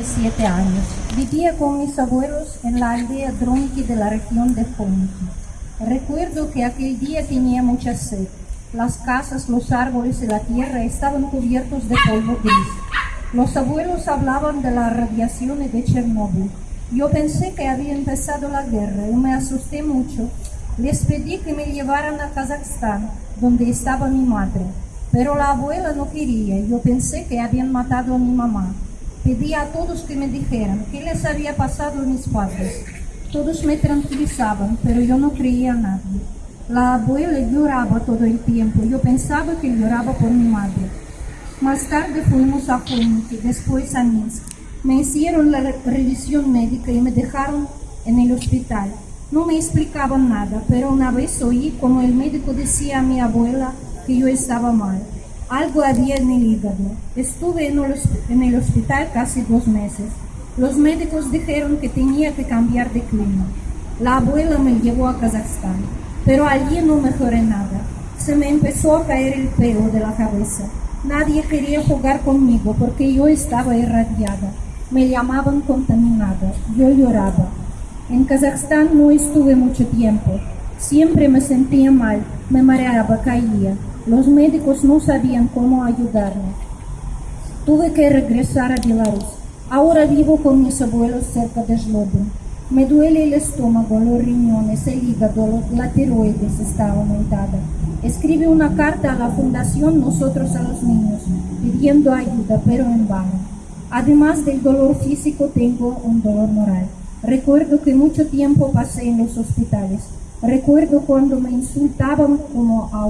siete años. Vivía con mis abuelos en la aldea Dronki de la región de Fonki. Recuerdo que aquel día tenía mucha sed. Las casas, los árboles y la tierra estaban cubiertos de polvo gris. Los abuelos hablaban de la radiación de Chernóbil. Yo pensé que había empezado la guerra y me asusté mucho. Les pedí que me llevaran a Kazajstán, donde estaba mi madre. Pero la abuela no quería. Yo pensé que habían matado a mi mamá. Pedí a todos que me dijeran qué les había pasado a mis padres. Todos me tranquilizaban, pero yo no creía a nadie. La abuela lloraba todo el tiempo. Yo pensaba que lloraba por mi madre. Más tarde fuimos a Khmelnytskyi, después a Minsk. Me hicieron la revisión médica y me dejaron en el hospital. No me explicaban nada, pero una vez oí como el médico decía a mi abuela que yo estaba mal. Algo había en el hígado. Estuve en el hospital casi dos meses. Los médicos dijeron que tenía que cambiar de clima. La abuela me llevó a Kazajstán, pero allí no mejoré nada. Se me empezó a caer el pelo de la cabeza. Nadie quería jugar conmigo porque yo estaba irradiada. Me llamaban contaminada. Yo lloraba. En Kazajstán no estuve mucho tiempo. Siempre me sentía mal, me mareaba, caía. Los médicos no sabían cómo ayudarme. Tuve que regresar a Belarus. Ahora vivo con mis abuelos cerca de Zlobin. Me duele el estómago, los riñones, el hígado, la tiroides está aumentada. Escribe una carta a la Fundación Nosotros a los Niños, pidiendo ayuda, pero en vano. Además del dolor físico, tengo un dolor moral. Recuerdo que mucho tiempo pasé en los hospitales. Recuerdo cuando me insultaban como a